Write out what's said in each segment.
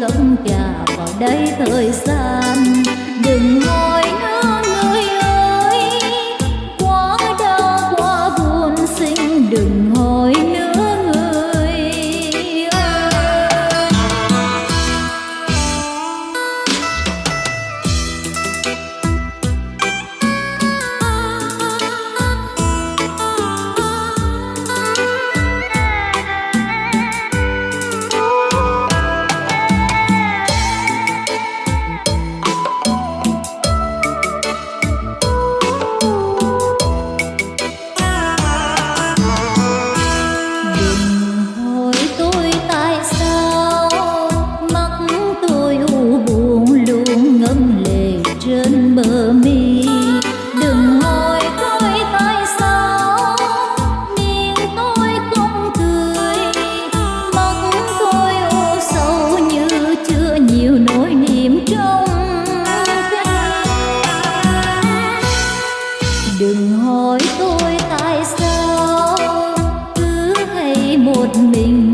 lông trà vào đây thời gian đừng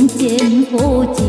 trên phố trời